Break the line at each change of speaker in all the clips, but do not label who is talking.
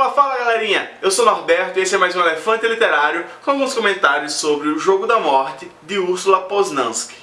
Fala, fala galerinha! Eu sou Norberto e esse é mais um Elefante Literário com alguns comentários sobre O Jogo da Morte de Ursula Poznansky.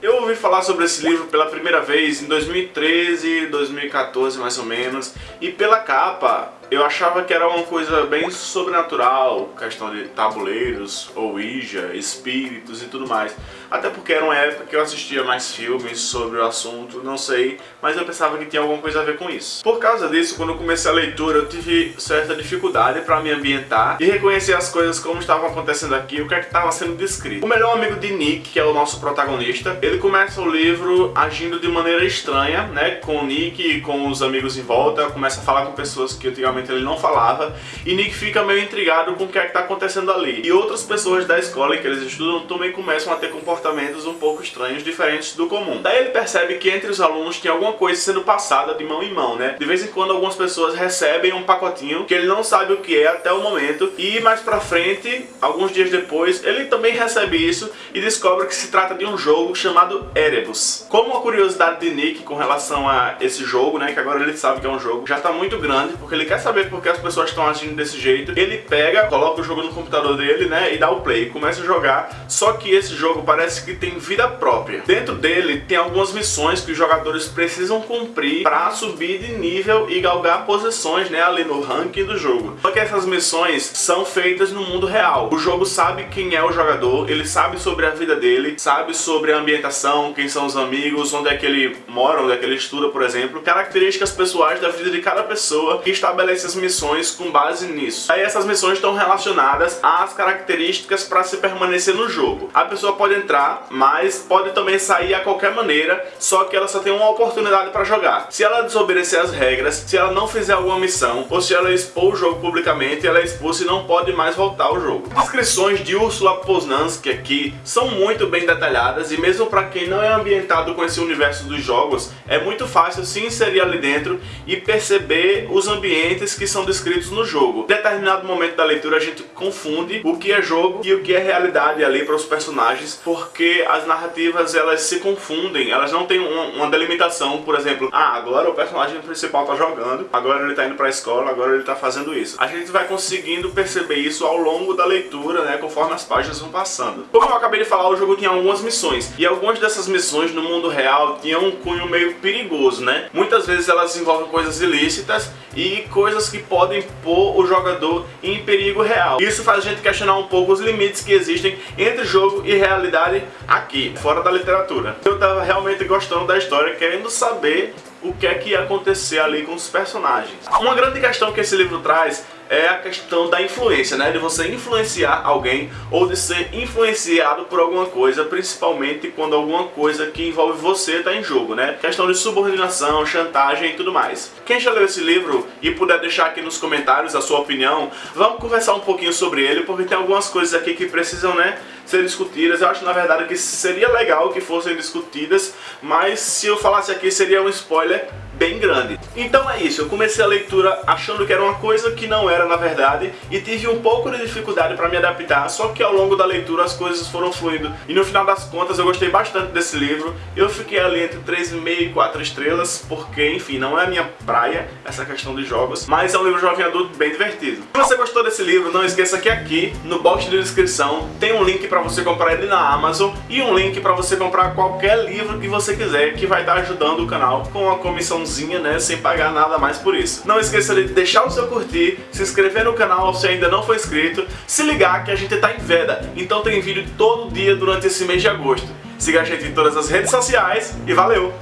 Eu ouvi falar sobre esse livro pela primeira vez em 2013, 2014 mais ou menos, e pela capa eu achava que era uma coisa bem sobrenatural, questão de tabuleiros, ouija, espíritos e tudo mais. Até porque era uma época que eu assistia mais filmes sobre o assunto, não sei, mas eu pensava que tinha alguma coisa a ver com isso. Por causa disso, quando eu comecei a leitura, eu tive certa dificuldade para me ambientar e reconhecer as coisas como estavam acontecendo aqui, o que é que estava sendo descrito. O melhor amigo de Nick, que é o nosso protagonista, ele começa o livro agindo de maneira estranha, né, com o Nick e com os amigos em volta, começa a falar com pessoas que ele não falava, e Nick fica meio intrigado com o que é que está acontecendo ali. E outras pessoas da escola em que eles estudam também começam a ter comportamentos um pouco estranhos, diferentes do comum. Daí ele percebe que entre os alunos tem alguma coisa sendo passada de mão em mão, né? De vez em quando algumas pessoas recebem um pacotinho que ele não sabe o que é até o momento, e mais pra frente, alguns dias depois, ele também recebe isso e descobre que se trata de um jogo chamado Erebus. Como uma curiosidade de Nick com relação a esse jogo, né, que agora ele sabe que é um jogo, já tá muito grande, porque ele quer saber por que as pessoas estão agindo desse jeito, ele pega, coloca o jogo no computador dele, né, e dá o play, começa a jogar, só que esse jogo parece que tem vida própria. Dentro dele tem algumas missões que os jogadores precisam cumprir para subir de nível e galgar posições, né, ali no ranking do jogo. Só que essas missões são feitas no mundo real. O jogo sabe quem é o jogador, ele sabe sobre a vida dele, sabe sobre a ambientação, quem são os amigos, onde é que ele mora, onde é que ele estuda, por exemplo, características pessoais da vida de cada pessoa que estabelece essas missões com base nisso. Aí essas missões estão relacionadas às características para se permanecer no jogo. A pessoa pode entrar, mas pode também sair a qualquer maneira, só que ela só tem uma oportunidade para jogar. Se ela desobedecer as regras, se ela não fizer alguma missão, ou se ela expor o jogo publicamente, ela é expulsa e não pode mais voltar ao jogo. Descrições de Ursula Poznansky aqui são muito bem detalhadas e mesmo para quem não é ambientado com esse universo dos jogos, é muito fácil se inserir ali dentro e perceber os ambientes que são descritos no jogo. Em determinado momento da leitura a gente confunde o que é jogo e o que é realidade ali para os personagens, porque as narrativas elas se confundem, elas não têm uma, uma delimitação, por exemplo, ah, agora o personagem principal está jogando, agora ele está indo para a escola, agora ele está fazendo isso. A gente vai conseguindo perceber isso ao longo da leitura, né, conforme as páginas vão passando. Como eu acabei de falar, o jogo tinha algumas missões, e algumas dessas missões no mundo real tinham um cunho meio perigoso, né? Muitas vezes elas envolvem coisas ilícitas e coisas coisas que podem pôr o jogador em perigo real. Isso faz a gente questionar um pouco os limites que existem entre jogo e realidade aqui, fora da literatura. Eu tava realmente gostando da história, querendo saber o que é que ia acontecer ali com os personagens. Uma grande questão que esse livro traz é a questão da influência, né? De você influenciar alguém ou de ser influenciado por alguma coisa, principalmente quando alguma coisa que envolve você está em jogo, né? Questão de subordinação, chantagem e tudo mais. Quem já leu esse livro e puder deixar aqui nos comentários a sua opinião, vamos conversar um pouquinho sobre ele, porque tem algumas coisas aqui que precisam, né, ser discutidas. Eu acho, na verdade, que seria legal que fossem discutidas, mas se eu falasse aqui seria um spoiler bem grande. Então é isso, eu comecei a leitura achando que era uma coisa que não era na verdade e tive um pouco de dificuldade para me adaptar, só que ao longo da leitura as coisas foram fluindo e no final das contas eu gostei bastante desse livro. Eu fiquei ali entre 3,5 e 4 estrelas, porque enfim, não é a minha praia essa questão de jogos, mas é um livro jovem adulto bem divertido. Se você gostou desse livro, não esqueça que aqui no box de descrição tem um link para você comprar ele na Amazon e um link para você comprar qualquer livro que você quiser que vai estar ajudando o canal com a comissão né, sem pagar nada mais por isso. Não esqueça de deixar o seu curtir, se inscrever no canal se ainda não for inscrito, se ligar que a gente tá em veda, então tem vídeo todo dia durante esse mês de agosto. Siga a gente em todas as redes sociais e valeu!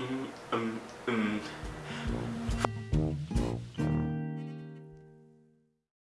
Hum, hum, hum.